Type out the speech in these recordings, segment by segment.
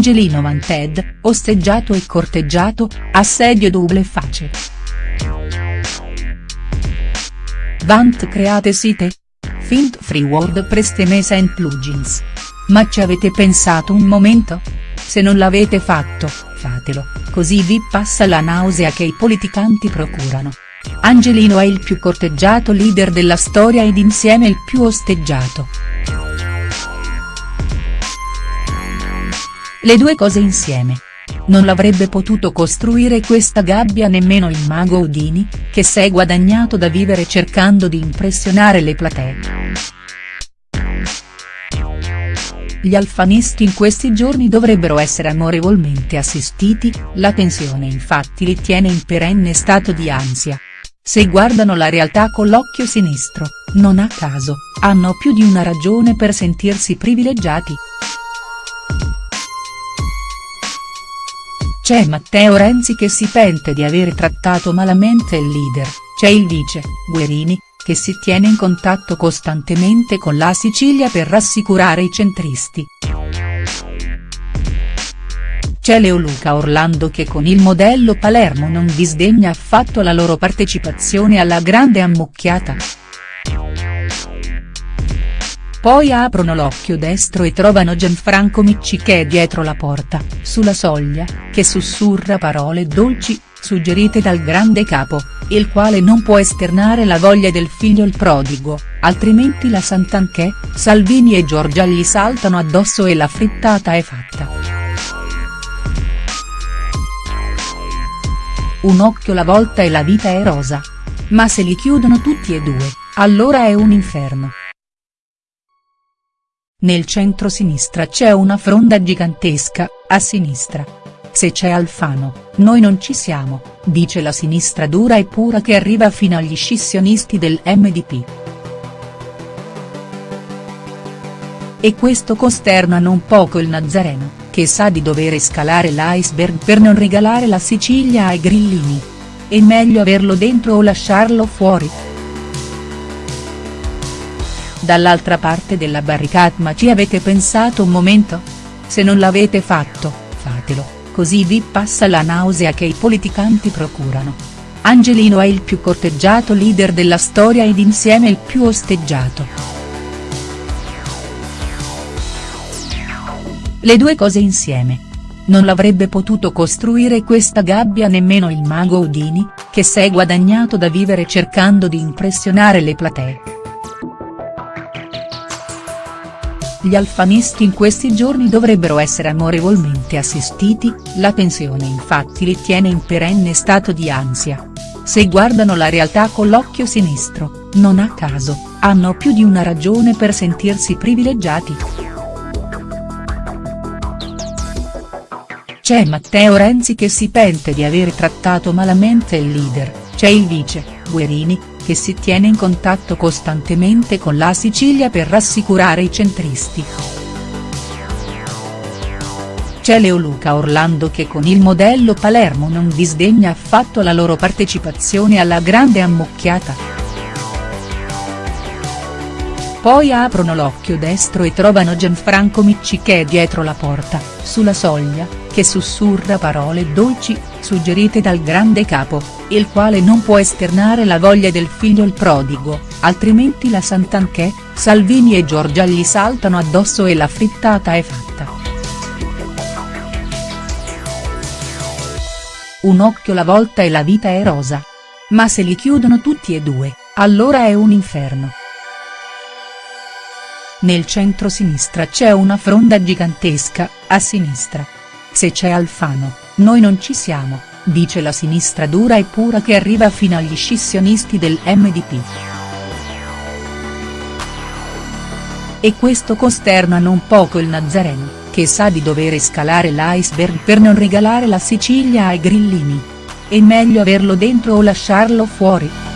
Angelino Wanted, osteggiato e corteggiato, assedio double face. Vant create site? Fint free WordPress temesa and plugins. Ma ci avete pensato un momento? Se non l'avete fatto, fatelo, così vi passa la nausea che i politicanti procurano. Angelino è il più corteggiato leader della storia ed insieme il più osteggiato. Le due cose insieme. Non l'avrebbe potuto costruire questa gabbia nemmeno il mago Udini, che s'è guadagnato da vivere cercando di impressionare le platee. Gli alfanisti in questi giorni dovrebbero essere amorevolmente assistiti, la tensione infatti li tiene in perenne stato di ansia. Se guardano la realtà con l'occhio sinistro, non a caso, hanno più di una ragione per sentirsi privilegiati. C'è Matteo Renzi che si pente di aver trattato malamente il leader, c'è il vice, Guerini, che si tiene in contatto costantemente con la Sicilia per rassicurare i centristi. C'è Leoluca Orlando che con il modello Palermo non disdegna affatto la loro partecipazione alla grande ammucchiata. Poi aprono l'occhio destro e trovano Gianfranco Micci che è dietro la porta, sulla soglia, che sussurra parole dolci, suggerite dal grande capo, il quale non può esternare la voglia del figlio il prodigo, altrimenti la Santanchè, Salvini e Giorgia gli saltano addosso e la frittata è fatta. Un occhio la volta e la vita è rosa. Ma se li chiudono tutti e due, allora è un inferno. Nel centro-sinistra c'è una fronda gigantesca, a sinistra. Se c'è Alfano, noi non ci siamo, dice la sinistra dura e pura che arriva fino agli scissionisti del MDP. E questo costerna non poco il Nazareno, che sa di dover scalare l'iceberg per non regalare la Sicilia ai grillini. È meglio averlo dentro o lasciarlo fuori. Dall'altra parte della barricata ma ci avete pensato un momento? Se non l'avete fatto, fatelo, così vi passa la nausea che i politicanti procurano. Angelino è il più corteggiato leader della storia ed insieme il più osteggiato. Le due cose insieme. Non l'avrebbe potuto costruire questa gabbia nemmeno il mago Udini, che s'è guadagnato da vivere cercando di impressionare le platee. Gli alfanisti in questi giorni dovrebbero essere amorevolmente assistiti, la tensione infatti li tiene in perenne stato di ansia. Se guardano la realtà con l'occhio sinistro, non a caso, hanno più di una ragione per sentirsi privilegiati. C'è Matteo Renzi che si pente di aver trattato malamente il leader, c'è il vice, Guerini, che si tiene in contatto costantemente con la Sicilia per rassicurare i centristi. C'è Leoluca Orlando che con il modello Palermo non disdegna affatto la loro partecipazione alla grande ammucchiata. Poi aprono l'occhio destro e trovano Gianfranco Micci che è dietro la porta, sulla soglia, che sussurra parole dolci, suggerite dal grande capo, il quale non può esternare la voglia del figlio il prodigo, altrimenti la Santanchè, Salvini e Giorgia gli saltano addosso e la frittata è fatta. Un occhio la volta e la vita è rosa. Ma se li chiudono tutti e due, allora è un inferno. Nel centro-sinistra c'è una fronda gigantesca, a sinistra. Se c'è Alfano, noi non ci siamo, dice la sinistra dura e pura che arriva fino agli scissionisti del MDP. E questo costerna non poco il Nazareno, che sa di dover scalare l'iceberg per non regalare la Sicilia ai grillini. È meglio averlo dentro o lasciarlo fuori.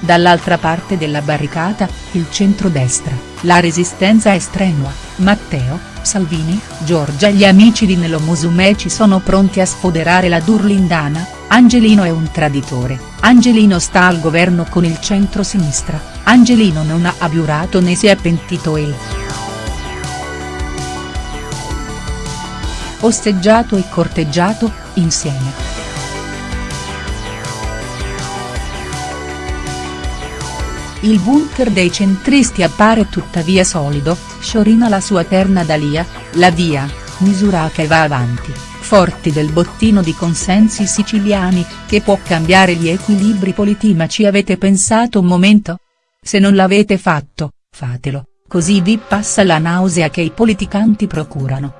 Dall'altra parte della barricata, il centrodestra, la resistenza è strenua, Matteo, Salvini, Giorgia e gli amici di Nelo Musumeci sono pronti a sfoderare la Durlindana, Angelino è un traditore, Angelino sta al governo con il centro-sinistra, Angelino non ha abiurato né si è pentito e. osteggiato e corteggiato, insieme. Il bunker dei centristi appare tuttavia solido, sciorina la sua terna Dalia, la via, misura che va avanti, forti del bottino di consensi siciliani, che può cambiare gli equilibri politici avete pensato un momento? Se non l'avete fatto, fatelo, così vi passa la nausea che i politicanti procurano.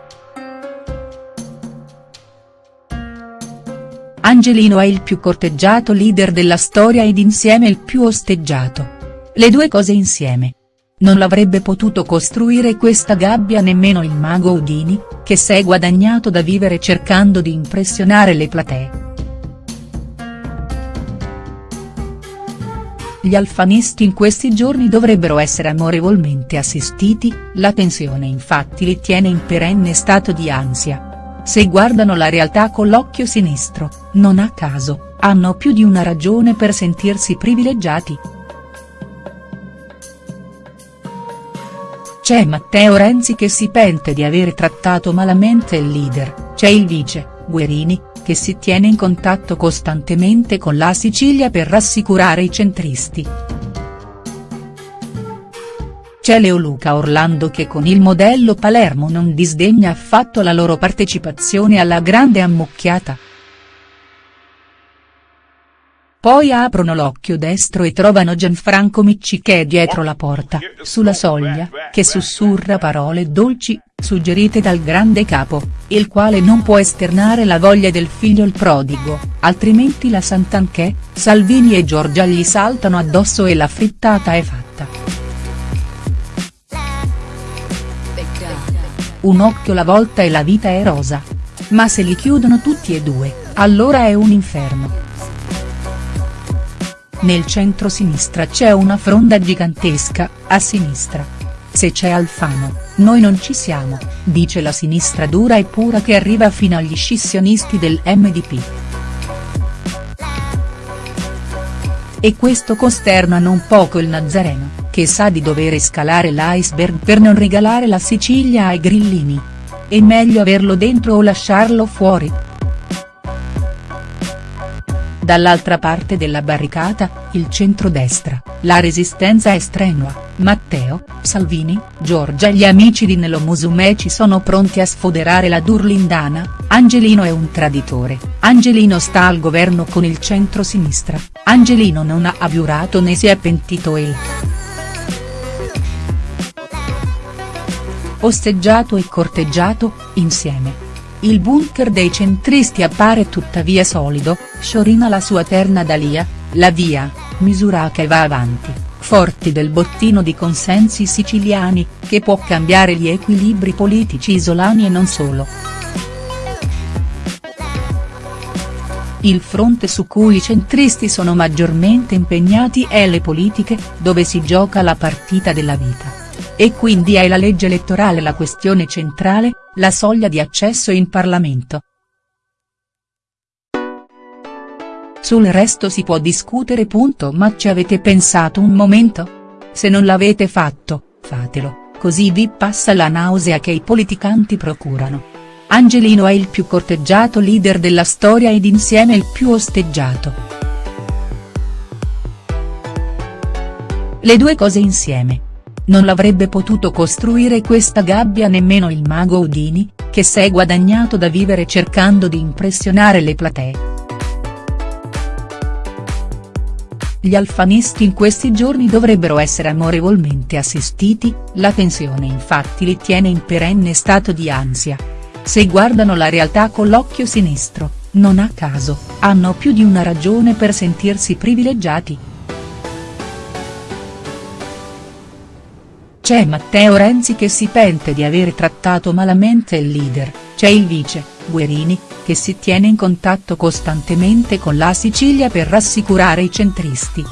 Angelino è il più corteggiato leader della storia ed insieme il più osteggiato. Le due cose insieme. Non l'avrebbe potuto costruire questa gabbia nemmeno il mago Udini, che s'è guadagnato da vivere cercando di impressionare le platee. Gli alfanisti in questi giorni dovrebbero essere amorevolmente assistiti, la tensione infatti li tiene in perenne stato di ansia. Se guardano la realtà con l'occhio sinistro, non a caso, hanno più di una ragione per sentirsi privilegiati. C'è Matteo Renzi che si pente di aver trattato malamente il leader, c'è il vice, Guerini, che si tiene in contatto costantemente con la Sicilia per rassicurare i centristi. C'è Leoluca Orlando che con il modello Palermo non disdegna affatto la loro partecipazione alla grande ammucchiata. Poi aprono l'occhio destro e trovano Gianfranco Miccichè dietro la porta, sulla soglia, che sussurra parole dolci, suggerite dal grande capo, il quale non può esternare la voglia del figlio il prodigo, altrimenti la Santanchè, Salvini e Giorgia gli saltano addosso e la frittata è fatta. Un occhio la volta e la vita è rosa. Ma se li chiudono tutti e due, allora è un inferno. Nel centro-sinistra c'è una fronda gigantesca, a sinistra. Se c'è Alfano, noi non ci siamo, dice la sinistra dura e pura che arriva fino agli scissionisti del MDP. E questo costerna non poco il Nazareno, che sa di dover scalare l'iceberg per non regalare la Sicilia ai grillini. È meglio averlo dentro o lasciarlo fuori?. Dall'altra parte della barricata, il centrodestra, la resistenza è strenua, Matteo, Salvini, Giorgia e gli amici di Nello Musumeci sono pronti a sfoderare la Durlindana, Angelino è un traditore, Angelino sta al governo con il centro-sinistra, Angelino non ha abiurato né si è pentito e. Osteggiato e corteggiato, insieme. Il bunker dei centristi appare tuttavia solido, sciorina la sua terna Dalia, la via, misura che va avanti, forti del bottino di consensi siciliani, che può cambiare gli equilibri politici isolani e non solo. Il fronte su cui i centristi sono maggiormente impegnati è le politiche, dove si gioca la partita della vita. E quindi è la legge elettorale la questione centrale, la soglia di accesso in Parlamento. Sul resto si può discutere punto ma ci avete pensato un momento? Se non l'avete fatto, fatelo, così vi passa la nausea che i politicanti procurano. Angelino è il più corteggiato leader della storia ed insieme il più osteggiato. Le due cose insieme. Non l'avrebbe potuto costruire questa gabbia nemmeno il mago Udini, che s'è guadagnato da vivere cercando di impressionare le platee. Gli alfanisti in questi giorni dovrebbero essere amorevolmente assistiti, la tensione infatti li tiene in perenne stato di ansia. Se guardano la realtà con l'occhio sinistro, non a caso, hanno più di una ragione per sentirsi privilegiati. C'è Matteo Renzi che si pente di aver trattato malamente il leader, c'è il vice, Guerini, che si tiene in contatto costantemente con la Sicilia per rassicurare i centristi.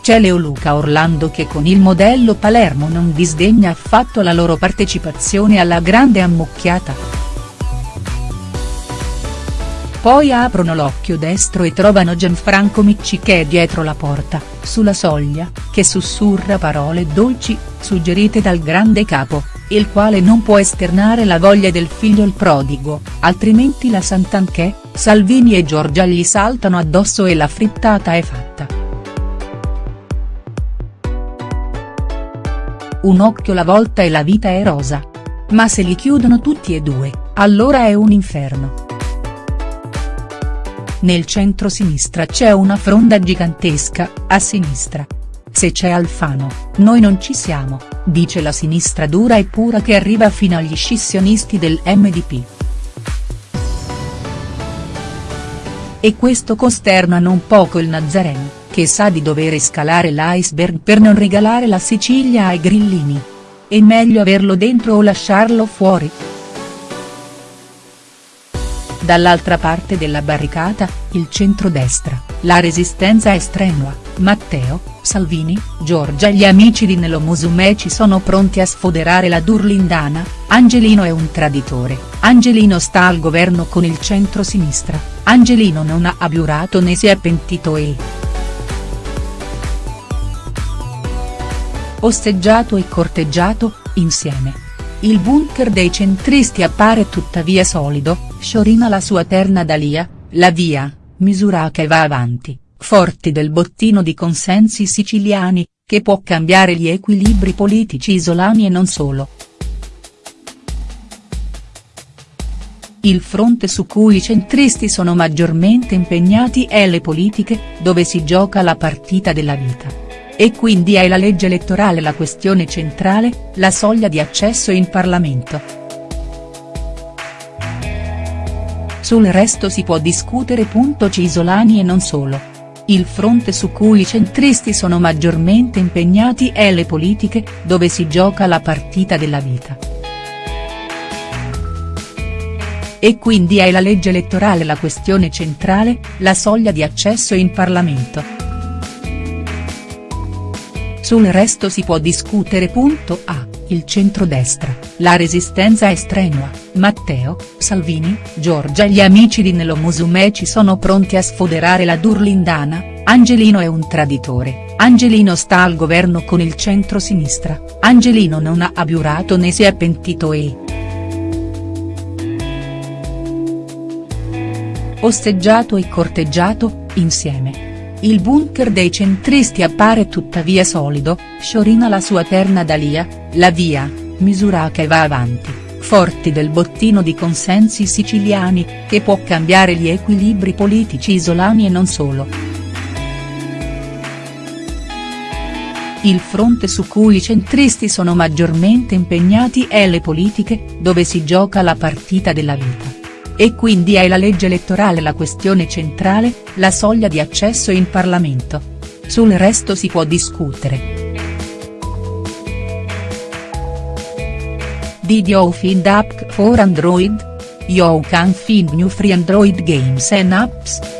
C'è Leoluca Orlando che con il modello Palermo non disdegna affatto la loro partecipazione alla grande ammucchiata. Poi aprono l'occhio destro e trovano Gianfranco Miccichè dietro la porta, sulla soglia, che sussurra parole dolci, suggerite dal grande capo, il quale non può esternare la voglia del figlio il prodigo, altrimenti la Santanchè, Salvini e Giorgia gli saltano addosso e la frittata è fatta. Un occhio la volta e la vita è rosa. Ma se li chiudono tutti e due, allora è un inferno. Nel centro-sinistra c'è una fronda gigantesca, a sinistra. Se c'è Alfano, noi non ci siamo, dice la sinistra dura e pura che arriva fino agli scissionisti del MDP. E questo costerna non poco il Nazareno, che sa di dover scalare l'iceberg per non regalare la Sicilia ai grillini. È meglio averlo dentro o lasciarlo fuori?. Dall'altra parte della barricata, il centrodestra, la resistenza è strenua, Matteo, Salvini, Giorgia e gli amici di Nello Musumeci sono pronti a sfoderare la Durlindana, Angelino è un traditore, Angelino sta al governo con il centro-sinistra, Angelino non ha abiurato né si è pentito e. Osteggiato e corteggiato, insieme. Il bunker dei centristi appare tuttavia solido, sciorina la sua terna Dalia, la via, misura che va avanti, forti del bottino di consensi siciliani, che può cambiare gli equilibri politici isolani e non solo. Il fronte su cui i centristi sono maggiormente impegnati è le politiche, dove si gioca la partita della vita. E quindi è la legge elettorale la questione centrale, la soglia di accesso in Parlamento. Sul resto si può discutere. Cisolani e non solo. Il fronte su cui i centristi sono maggiormente impegnati è le politiche, dove si gioca la partita della vita. E quindi è la legge elettorale la questione centrale, la soglia di accesso in Parlamento. Sul resto si può discutere. A. Il centrodestra, la resistenza è strenua, Matteo, Salvini, Giorgia e gli amici di Nello Musumeci sono pronti a sfoderare la Durlindana, Angelino è un traditore, Angelino sta al governo con il centro-sinistra, Angelino non ha abiurato né si è pentito e. Osteggiato e corteggiato, insieme. Il bunker dei centristi appare tuttavia solido, sciorina la sua terna Dalia, la via, misura che va avanti, forti del bottino di consensi siciliani, che può cambiare gli equilibri politici isolani e non solo. Il fronte su cui i centristi sono maggiormente impegnati è le politiche, dove si gioca la partita della vita. E quindi è la legge elettorale la questione centrale, la soglia di accesso in Parlamento. Sul resto si può discutere. Did you find app for Android? You can find new free Android games and apps.